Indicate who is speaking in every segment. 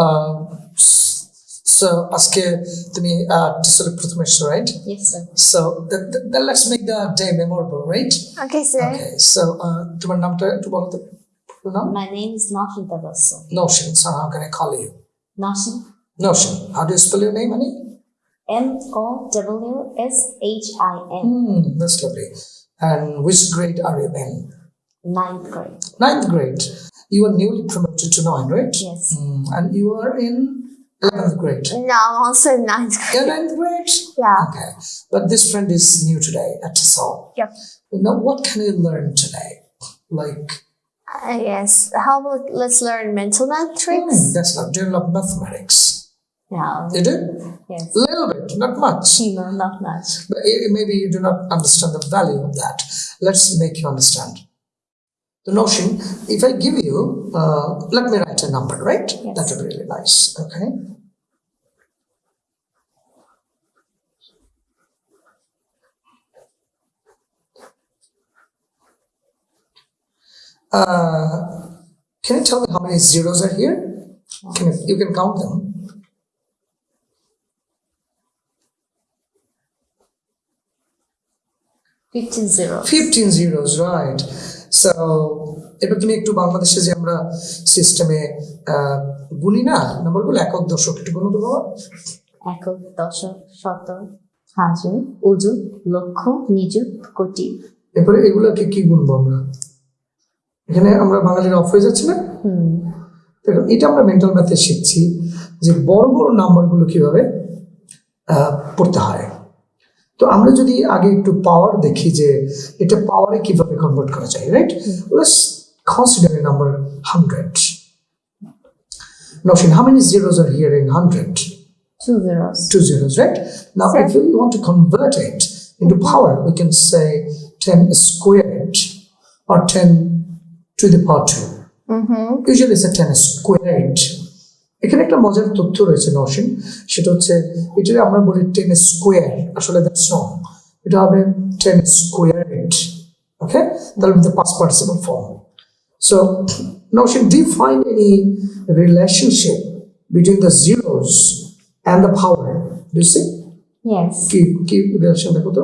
Speaker 1: Uh, so আজকে তুমি টিসলে প্রথমে এসছো right
Speaker 2: Yes, sir.
Speaker 1: So then, then let's make the day memorable, right?
Speaker 3: Okay, sir.
Speaker 1: Okay. So uh, তোমার নামটা একটু বলো তো পুরো নাম
Speaker 2: My name is Nashin Tabasso.
Speaker 1: Notion. So how can I call you?
Speaker 2: Nashin.
Speaker 1: Notion. How do you spell your name, honey?
Speaker 2: N O W S H I N.
Speaker 1: Hmm, that's lovely. And which grade are you in?
Speaker 2: Ninth grade.
Speaker 1: Ninth grade. You are newly promoted to nine, right?
Speaker 2: Yes.
Speaker 1: Hmm, and you are in eleventh grade.
Speaker 3: No, I'm also in ninth grade.
Speaker 1: You're ninth grade.
Speaker 3: Yeah.
Speaker 1: Okay. But this friend is new today at TESOL.
Speaker 3: Yep.
Speaker 1: Now, what can you learn today? Like,
Speaker 3: Uh, yes. How about let's learn mental math tricks?
Speaker 1: hmm, that's not doing love mathematics.
Speaker 2: Yeah.
Speaker 1: You do?
Speaker 2: Yes.
Speaker 1: A little bit, not much.
Speaker 2: No, not much.
Speaker 1: But eh, maybe you do not understand the value of that. Let's make you understand. The Noshin, if I give you, uh, let me write a number, right?
Speaker 2: Yes.
Speaker 1: That would be really nice. Okay. Uh, can you tell me how many zeros are here? Can you, you can count them.
Speaker 2: Fifteen zeros.
Speaker 1: 15 zeros right so এবার তুমি একটু বাংলাদেশে যে আমরা সিস্টেমে গুনি না নাম্বারগুলো একক দশক একটু গুলো তো বাবা।
Speaker 2: একক দশক শত হাজার অযুত লক্ষ নিযুত কোটি।
Speaker 1: এরপরে এগুলোকে কি গুনবো আমরা? এখানে আমরা বাঙালির অফ হয়ে যাচ্ছে না? এটা আমরা মেন্টাল ম্যাথে শিখছি যে বড় বড় নাম্বারগুলো কীভাবে পড়তে হয়। তো আমরা যদি আগে একটু পাওয়ার দেখি যে এটা পাওয়ারে কিভাবে কনভার্ট করা যায় right let's consider a number hundred Noshin, how many zeros are here in 100?
Speaker 2: Two zeros.
Speaker 1: Two zeros, right? Now,
Speaker 3: Seven.
Speaker 1: if we want to convert it into power, we can say 10 squared or 10 to the power 2.
Speaker 3: Mm -hmm.
Speaker 1: Usually it's a 10 squared এখানে একটা মজার তথ্য রয়েছে নসীন সেটা হচ্ছে এটা আমরা বলি টেন স্কোয়ার আসলে দ্যাটস রং এটা হবে okay? That will be the past participle form so Noshin define any relationship between the zeros and the power? Do you see?
Speaker 2: Yes
Speaker 1: keep keep the relation দেখো তো।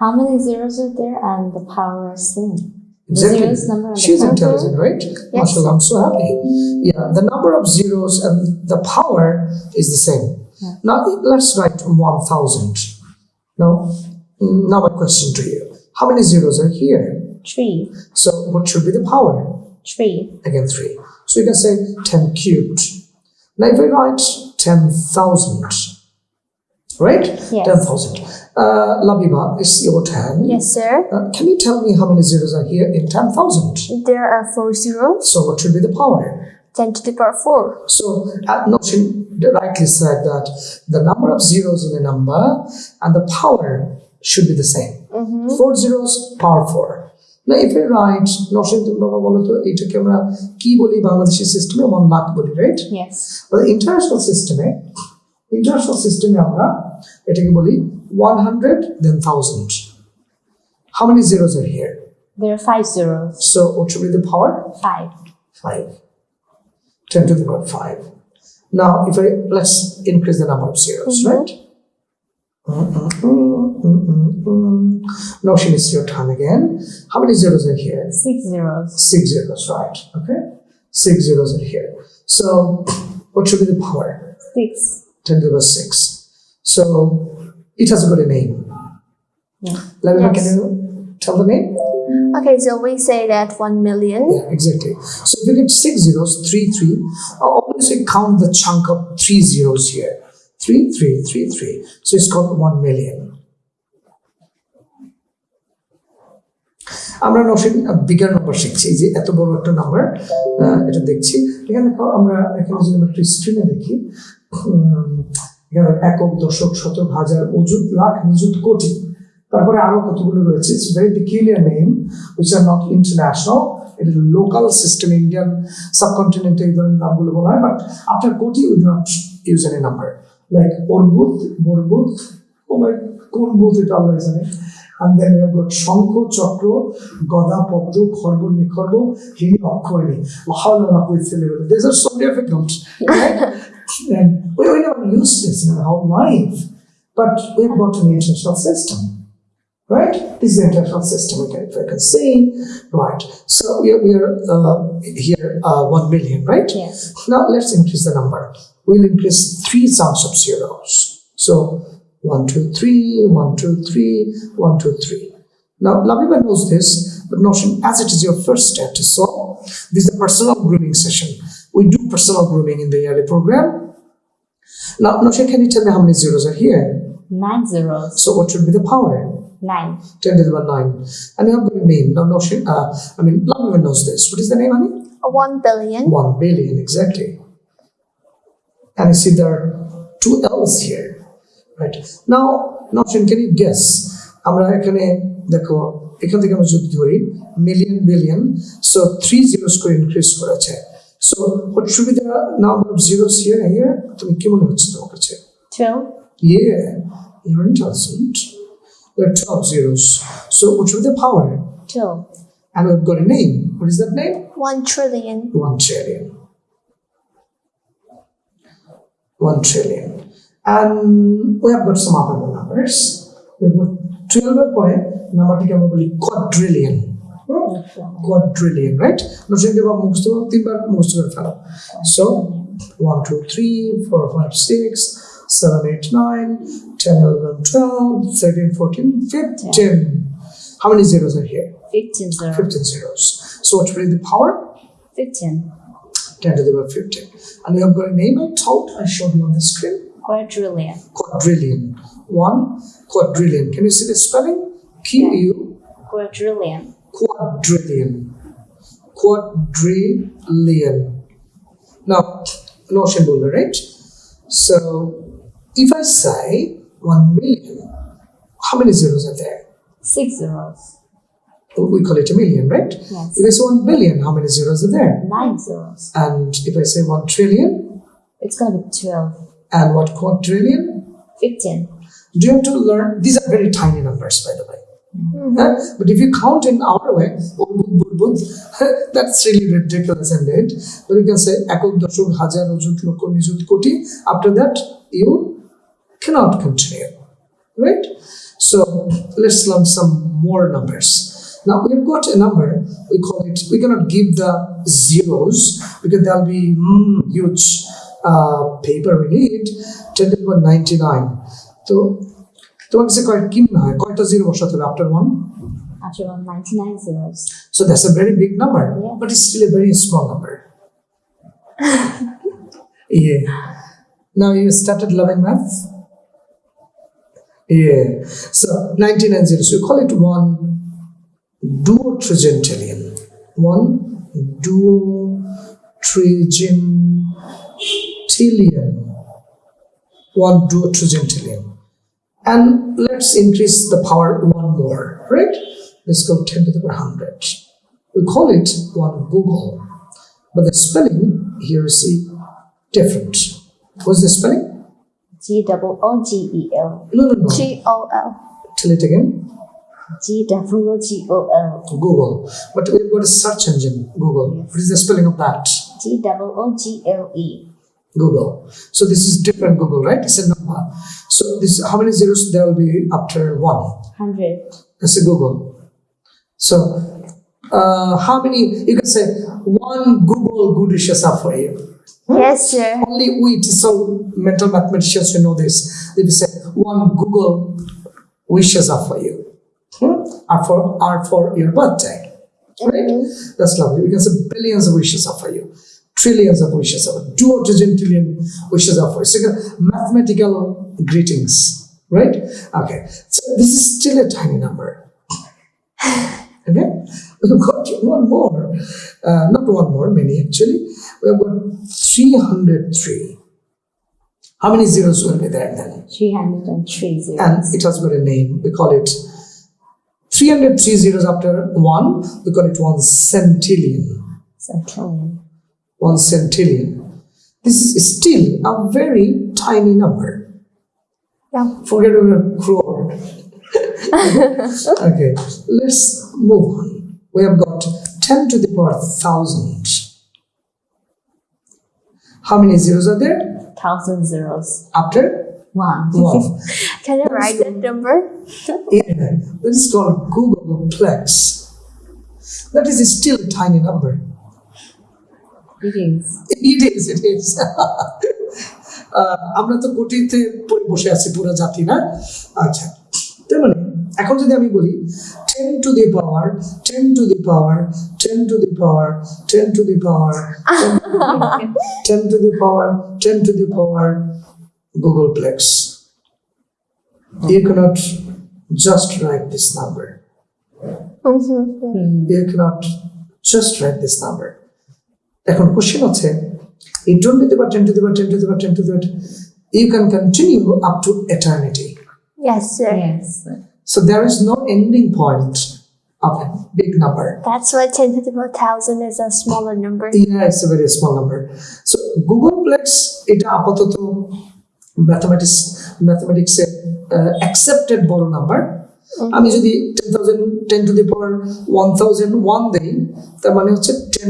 Speaker 2: How many zeros are there and the power is same?
Speaker 1: Exactly. She's intelligent, right? Mashallah, I'm so happy. Yeah, the number of zeros and the power is the same. Now let's write 1000. Now, now my question to you. How many zeros are here?
Speaker 2: Three.
Speaker 1: So what should be the power?
Speaker 2: Three.
Speaker 1: Again, 3. So you can say 10 cubed. Now if I write 10,000, right?
Speaker 3: Yes.
Speaker 1: 10,000. Uh, Labiba, it's your turn.
Speaker 3: Yes, sir.
Speaker 1: Uh, can you tell me how many zeros are here in 10,000?
Speaker 3: There are four zeros.
Speaker 1: So what should be the power?
Speaker 3: 10 to the power 4.
Speaker 1: So uh, at Noshin rightly said that the number of zeros in a number and the power should be the same. Mm -hmm. Four zeros, power 4. না এটাই right নশেন তোমরা বলো তো এইটাকে আমরা কি system, বাংলাদেশের সিস্টেমে ওয়ান লাখ বলি রাইট ইন্টারন্যাশনাল সিস্টেমে ইন্টারন্যাশনাল সিস্টেমে আমরা এটাকে বলি 100, then 1000. How many zeros are here?
Speaker 2: There are five zeros.
Speaker 1: So what should be the power?
Speaker 2: Five.
Speaker 1: Five. 10 to the power 5. Now, if I let's increase the number of zeros, mm -hmm. right? Mm-hmm. Now she needs your turn again. How many zeros are here?
Speaker 2: Six zeros.
Speaker 1: Six zeros, right. Okay. Six zeros are here. So what should be the power?
Speaker 2: Six.
Speaker 1: 10 to the power 6. So it has got a name.
Speaker 2: Yeah.
Speaker 1: Labiba,
Speaker 3: yes.
Speaker 1: can you tell the name?
Speaker 3: Okay, so we say that 1 million.
Speaker 1: Yeah, exactly. So if you get 6 zeros, 3, 3, always say count the chunk of 3 zeros here. 3, 3, 3, 3. So it's called 1 million. আমরা নশন bigger number শিখছি এই যে এত বড় একটা number uh, এটা দেখছি এখানে আমরা এখানে যদি আমরা একটু স্ক্রিনে দেখি এখানে একক দশক শতক হাজার অযুত লাখ নিযুত কোটি। তারপরে আরও কতগুলো রয়েছে? It's very peculiar name which are not international এটা লোকাল সিস্টেম ইন্ডিয়ান সাবকন্টিনেন্টে এই ধরনের নামগুলো বলা হয় but after koti we do not use any number like oh my কোন বুথ এটা আল্লাহ জানে? And then we have শঙ্খ চক্র গদা পদ্ম খর্ব নিখর্ব হিড়ি অক্ষয়ণী হাওলা লাকুই ছেলেবেলে are so difficult, right? And we, we never used this in our whole life. But we've got an international system. Right? This is the international system, we can, I can see. Right. So we are, we are uh, here uh, 1 million, right?
Speaker 2: Yes.
Speaker 1: Now let's increase the number. We'll increase three sums of zeros. So 1, 2, 3, 1, 2, 3, 1, 2, 3. Now Labiba knows this, but Noshin, as it is your first step to solve, this is a personal grooming session. We do personal grooming in the yearly program. Now, Notion, can you tell me how many zeros are here?
Speaker 2: Nine zeros.
Speaker 1: So what should be the power?
Speaker 2: Nine.
Speaker 1: 10 to the power 9. And you have got a name. Now, Notion, uh, I mean, Labiba knows this. What is the name, honey?
Speaker 3: One billion.
Speaker 1: 1 billion, exactly. And you see there are two L's here, right? Now, Notion, can you guess? আমরা এখানে দেখো এখান থেকে আমরা যদি ধরি million billion so three zeros করে increase করেছে so what should be the number of zeros here here তুমি কি মনে হচ্ছে তোমার কাছে
Speaker 2: Twelve.
Speaker 1: Yeah, you're intelligent. There are 12 zeros. So what should be the power?
Speaker 2: Twelve.
Speaker 1: And we've got a name. What is that name?
Speaker 3: One trillion.
Speaker 1: One trillion. One trillion. And we have got some other numbers. We've got 12 এর পরে নাম্বারটিকে আমরা বলি quadrillion. Hmm? Quadrillion, right? নোশনকে বা মুখস্থ করো তিনবার মুখস্থ করে ফেলো So, 1, 2, 3, 4, 5, 6, 7, 8, 9, 10, 11, 12, 13, 14, 15. How many zeros are here?
Speaker 2: Fifteen zeros.
Speaker 1: 15 zeros. So what will be the power?
Speaker 2: Fifteen.
Speaker 1: 10 to the power 15. And you have got a name I told, I showed you on the screen.
Speaker 2: Quadrillion.
Speaker 1: Quadrillion. One quadrillion. Can you see the spelling? Q U
Speaker 2: Quadrillion.
Speaker 1: quadrillion. Quadrillion. Now, Noshin builder, right? So if I say 1 million, how many zeros are there?
Speaker 2: Six zeros.
Speaker 1: We call it a million, right?
Speaker 2: Yes.
Speaker 1: If I say 1 billion, how many zeros are there?
Speaker 2: Nine zeros.
Speaker 1: And if I say 1 trillion,
Speaker 2: It's gonna be twelve.
Speaker 1: and what quadrillion?
Speaker 2: Fifteen.
Speaker 1: Do you have to learn? These are very tiny numbers, by the way. Mm -hmm. But if you count in our way, that's really ridiculous and then, But you can say ekok hajar loko nijut koti. After that, you cannot continue, right? So let's learn some more numbers. Now we've got a number, we call it, we cannot give the zeros because there'll be mm, huge uh, paper we need, 10 to the power 99. So তোমার কাছে কয় কি মনে হয় কয়টা zero বসাতে
Speaker 2: after 199 zeros.
Speaker 1: So that's a very big number, but it's still a very small number. yeah. Now you started loving math? Yeah. So 99 zeros, you call it one duotrigintillion. One duotrigintillion. One duotrigintillion. And let's increase the power one more, right? Let's go 10 to the power 100. We call it one googol, but the spelling here is different. What's the spelling?
Speaker 2: G double O G E L.
Speaker 1: No, no, no.
Speaker 3: G O L.
Speaker 1: Tell it again.
Speaker 2: G double O G O L.
Speaker 1: googol. But we've got a search engine, Google. What is the spelling of that?
Speaker 2: G double O G L E.
Speaker 1: Google. So this is different googol, right? It's a number. So this how many zeros there will be after one?
Speaker 2: Hundred.
Speaker 1: That's a googol. So uh, how many you can say one googol good wishes are for you.
Speaker 3: Yes, sir.
Speaker 1: Only we so mental mathematicians who know this. They will say one googol wishes are for you. Hmm? Are for are for your birthday. Right? That's lovely. We can say billions of wishes are for you. Trillions of wishes are two or trillion wishes are for. So mathematical greetings. Right? Okay. So this is still a tiny number. Okay? We've got one more. Uh, not one more, many actually. We have got 303. How many zeros will be there then?
Speaker 2: Three hundred and three zeros.
Speaker 1: And it has got a name. We call it 303 zeros after one. We call it one centillion.
Speaker 2: Centillion.
Speaker 1: One centillion. This is still a very tiny number.
Speaker 3: Yeah.
Speaker 1: Forget about crore. okay, let's move on. We have got 10 to the power 1000. How many zeros are there?
Speaker 2: thousand zeros.
Speaker 1: after
Speaker 2: One.
Speaker 1: one.
Speaker 3: Can you write that number?
Speaker 1: yeah, that is called googolplex. That is still a tiny number.
Speaker 2: It is.
Speaker 1: It is, আহ, আমরা তো কোটিতে বসে আছি পুরো জাতি না? আচ্ছা। তার মানে এখন যদি আমি বলি ten to the power ten to the power ten to the power ten to the power ten to the power ten to the power googolplex cannot just write this number.
Speaker 3: Mm-hmm.
Speaker 1: you cannot just write this number. এখন question হচ্ছে এই twenty to the power ten to the power ten to the power ten to the power you can continue up to eternity
Speaker 3: Yes, sir.
Speaker 2: Yes.
Speaker 1: so there is no ending point of a big number
Speaker 3: That's why 10 to the power thousand is a smaller number.
Speaker 1: yeah it's a very small number so googleplex এটা আপাতত mathematics ম্যাথমেটিক্সে accepted বড় number আমি যদি ten thousand ten to the power one thousand one দেই তার মানে হচ্ছে টেন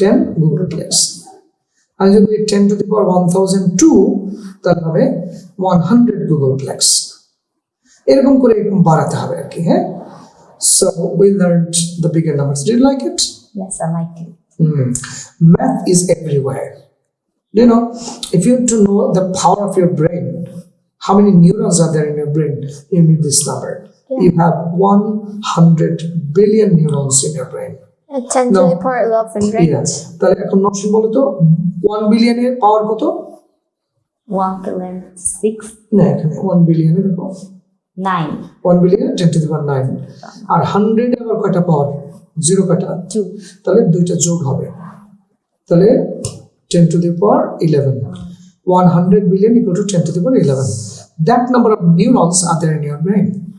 Speaker 1: 10 googolplex আমি যদি ten to the power one thousand two তাহলে হবে we হান্ড্রেড গুগল প্লেক্স এরকম করে এরকম বাড়াতে হবে আর কি হ্যাঁ so
Speaker 2: Yes, I like it.
Speaker 1: Mm. Math is everywhere. You know, if you want to know the power of your brain, how many neurons are there in your brain, you need this number.
Speaker 3: Yeah.
Speaker 1: You have 100 billion neurons in your brain.
Speaker 3: and 10 to the power 11 right
Speaker 1: yes তাহলে এখন Notion বলো 1 পাওয়ার 1 billion 6 billion দেখো 9 1 10 to দি 9
Speaker 2: 100
Speaker 1: 2 দুইটা যোগ হবে তাহলে 10 to the power 11 100 billion equal to 10 to the power 11. That number of neurons are there in your brain.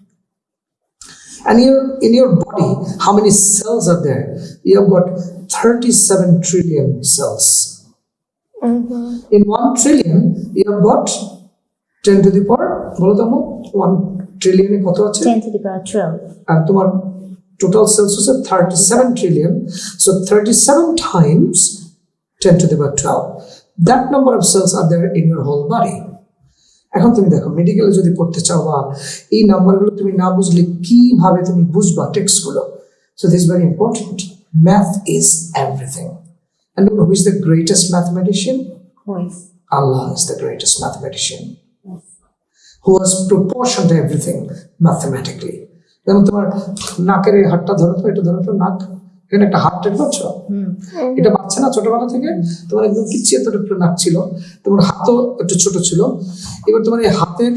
Speaker 1: and your in your body how many cells are there you have got 37 trillion cells
Speaker 3: Mm-hmm.
Speaker 1: in 1 trillion you have got 10 to the power বলো তো আম্মু 1 ট্রিলিয়নে কত আছে
Speaker 2: Ten to the power twelve.
Speaker 1: আর তোমার total sales হচ্ছে thirty seven trillion so thirty seven Times ten to the power twelve that number of sales R there in your whole body এখন তুমি দেখো মেডিকেলে যদি পড়তে চাও বা এই নাম্বারগুলো তুমি না বুঝলে কিভাবে তুমি বুঝবা টেক্সটগুলো so this very important math is everything and who is the greatest mathematician
Speaker 2: Who is?
Speaker 1: Allah is the greatest mathematician
Speaker 2: Yes.
Speaker 1: who has proportioned everything mathematically. যেমন তোমার নাকের এই হাতটা ধরো তো এটা ধরো তো নাক এখানে একটা হাত টের পাচ্ছ এটা পাচ্ছে না ছোটবেলা থেকে? তোমার একদম নাক ছিল। তোমার হাতও একটু ছোট ছিল। এবার তোমার এই হাতের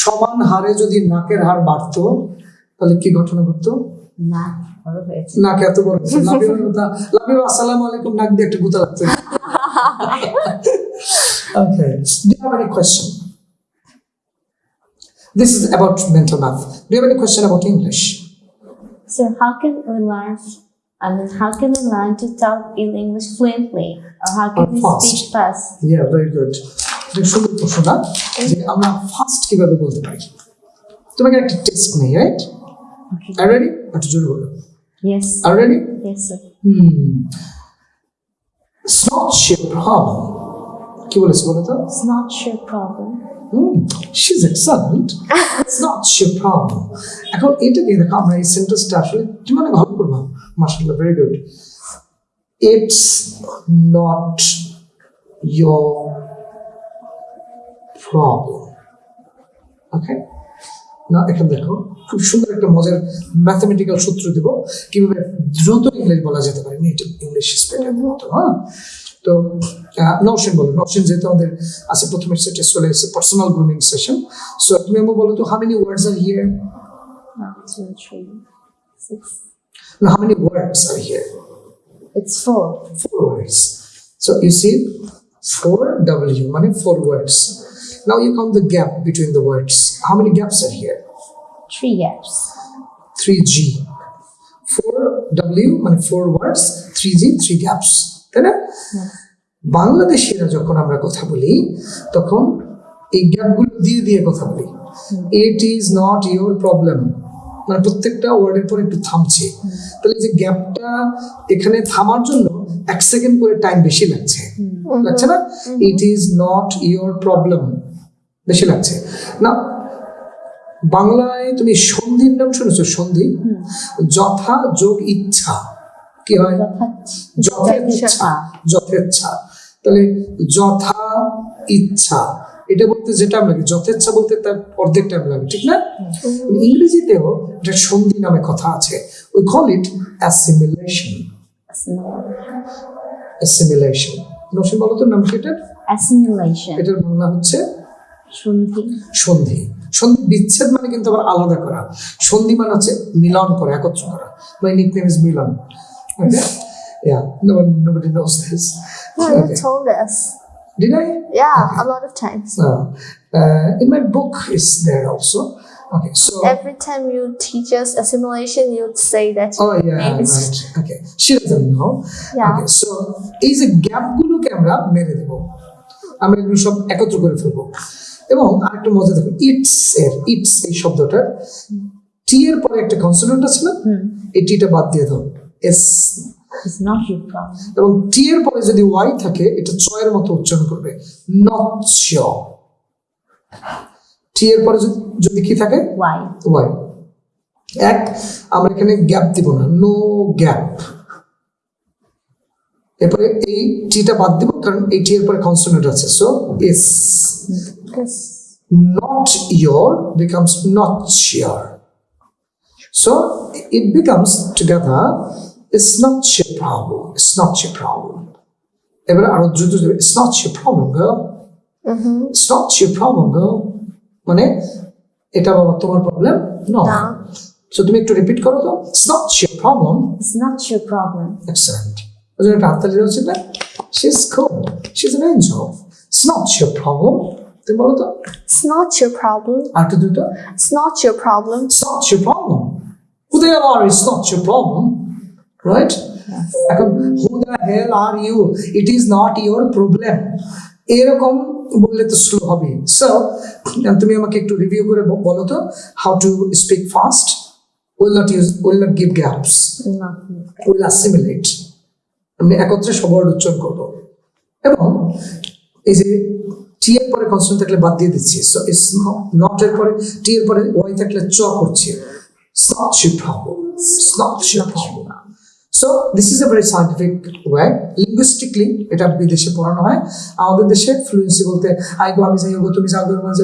Speaker 1: সমান হারে যদি নাকের হার বাড়তো তাহলে কি ঘটনা ঘটতো?
Speaker 2: না
Speaker 1: নাক এত বড় কথা আসসালামু আলাইকুম নাক দিয়ে একটা গুতা লাগতো okay do you have any question? This is about mental math. Do you have any question about english?
Speaker 2: So how can we learn? I mean, how can we learn to talk in English fluently, or how can
Speaker 1: Or
Speaker 2: we
Speaker 1: fast.
Speaker 2: speak fast?
Speaker 1: yeah very good এটা সুন্দর প্রশ্ন না যে আমরা fast কিভাবে বলতে পারি তোমাকে একটা টেস্ট নেই রাইট
Speaker 2: Okay.
Speaker 1: আর রেডি একটু জোরে বলো
Speaker 2: Yes.
Speaker 1: R ready
Speaker 2: Yes, sir.
Speaker 1: Hmm it's not your problem কি বলেছি বলো তো
Speaker 2: It's not your
Speaker 1: she's excellent. It's not your problem. এখন এটা দিয়ে দেখো আমরা এই সেন্টেন্সটা আসলে ভালো করব মার্শাল্লাহ very good it's not your problem. Okay না এখানে দেখো, খুব সুন্দর একটা মজার ম্যাথমেটিক্যাল সূত্র দিব কীভাবে দ্রুত ইংলিশ বলা যেতে পারে নেটিভ ইংলিশ স্পিকার মতো হ্যাঁ তো নওশিন বলো নওশিন যেহেতু আমাদের আছে প্রথমে সেটা চলে এসেছে পার্সোনাল গ্রুমিং সেশন সো তুমি আমাকে বলো তো how many words are here
Speaker 2: One, two, three, six.
Speaker 1: না how many words are here
Speaker 2: It's four.
Speaker 1: four words. So you see, four W, money four words. Now you count the gap between the words. How many gaps are here?
Speaker 2: Three gaps.
Speaker 1: Three G. Four W, মানে four words, three G, three gaps. তাই না? বাংলাদেশিরা যখন আমরা কথা বলি তখন এই গ্যাপগুলো দিয়ে দিয়ে কথা বলি। It is not your problem মানে প্রত্যেকটা ওয়ার্ডের পর একটু থামছে। তাহলে যে গ্যাপটা এখানে থামার জন্য এক সেকেন্ড করে টাইম বেশি লাগছে। লাগছে না? It is not your problem বেশি লাগছে। না বাংলায় তুমি সন্ধির নাম শুনেছো? সন্ধি? যথা যোগ ইচ্ছা। কি হয়? যথেচ্ছা যথেচ্ছা। তাহলে যথা ইচ্ছা এটা বলতে যে টাইম লাগে যথেচ্ছা বলতে তার অর্ধেক টাইম লাগে ঠিক না? ইংরেজিতেও এটা সন্ধি নামে কথা আছে we call it assimilation assimilation বলো তো নাম সেটার
Speaker 2: Assimilation.
Speaker 1: এটার বাংলা হচ্ছে
Speaker 2: সন্ধি।
Speaker 1: সন্ধি। সন্ধি বিচ্ছেদ মানে কিন্তু আবার আলাদা করা। সন্ধি মানে হচ্ছে মিলন করা একত্র করা। My nickname is Milan okay Yeah, no one, nobody knows this.
Speaker 3: You
Speaker 1: Okay.
Speaker 3: told us.
Speaker 1: Did I?
Speaker 3: Yeah, okay. a lot of times.
Speaker 1: Uh, uh, in my book is there also. Okay, so.
Speaker 3: Every time you teach us assimilation, you'd say that
Speaker 1: Oh yeah,
Speaker 3: name is
Speaker 1: right. Okay, she doesn't know.
Speaker 3: Yeah.
Speaker 1: Okay, so এই যে গ্যাপগুলোকে আমরা মেরে দেব আমরা এগুলো সব একত্র করে ফেলব এবং আরেকটা মজা দেখো ইটস এর ইটস এই শব্দটার টি এর পরে একটা কনসোনেন্ট আছে না এই টিটা বাদ দিয়ে দাও এস
Speaker 2: your.
Speaker 1: এবং টি এর পরে যদি ওয়াই থাকে এটা চয়ের মতো উচ্চারণ করবে। নট টি এর পরে যদি- কি থাকে? ওয়াই এক আমরা এখানে গ্যাপ দিব না। নো গ্যাপ এরপরে এই টিটা বাদ দিব কারণ এই টি এর পরে কনসোনেন্ট আছে। So is
Speaker 3: Yes.
Speaker 1: not your becomes not sure. So it becomes together it's not your problem it's not your problem এবারে আরো দ্রুত যাবে, it's not your problem girl it's not your problem girl মানে এটা বাবা তোমার problem no
Speaker 3: No.
Speaker 1: So তুমি একটু রিপিট করো তো it's not your problem
Speaker 2: It's not your problem.
Speaker 1: excellent ওই জন্য একটা হাততালি দেওয়া উচিত না she's cool she's an angel it's not your problem তুমি বলো তো
Speaker 3: It's not your problem.
Speaker 1: আর একটু দ্রুত
Speaker 3: It's not your problem.
Speaker 1: It's not your problem. Who the hell are you? It's not your problem. Right? এখন who the hell are you? It is not your problem. এরকম বললে তো slow হবে so তুমি আমাকে একটু রিভিউ করে বলো তো how to speak fast will not use will
Speaker 2: not give
Speaker 1: gaps will assimilate আমি একত্রে সব word উচ্চারণ করব এবং এই যে টি এর পরে কনসোনেন্ট থাকলে বাদ দিয়ে দিচ্ছি নট এর পরে টি এর পরে ওয়াই থাকলে চ করছি It's not your problem. It's not your problem. So this is a very scientific way. Linguistically, এটা বিদেশে পড়ানো হয় আমাদের দেশে ফ্লুয়েন্সি বলতে আই গো আমি যাই গো তুমি যাও গো মানে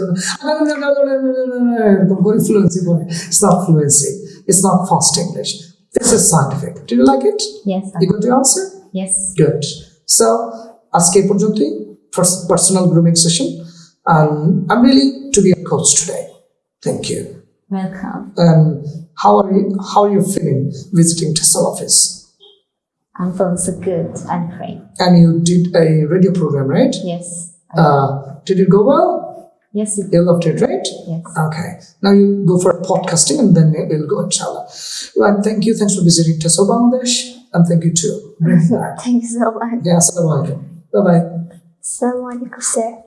Speaker 1: এরকম করে ফ্লুয়েন্সি বলে it's not fluency it's not fast English this is scientific do you like it
Speaker 2: Yes.
Speaker 1: You got the answer?
Speaker 2: Yes.
Speaker 1: Good. So, আজকে এই পর্যন্তই first personal grooming session. And I'm really to be a coach today. Thank you.
Speaker 2: Welcome.
Speaker 1: And how are you? How are you feeling visiting Tessel office?
Speaker 2: I'm feeling so good and great.
Speaker 1: And you did a radio program, right?
Speaker 2: Yes.
Speaker 1: Uh, did it go well?
Speaker 2: Yes. It,
Speaker 1: You loved it, right?
Speaker 2: yes.
Speaker 1: Okay. Now you go for podcasting and then we'll go inshallah. Right. Thank you. Thanks for visiting TESOL Bangladesh. And thank you too. Bring it back.
Speaker 3: Thank you so much.
Speaker 1: Yeah. Assalamu alaikum. Bye bye.
Speaker 3: Assalamu alaikum, sir.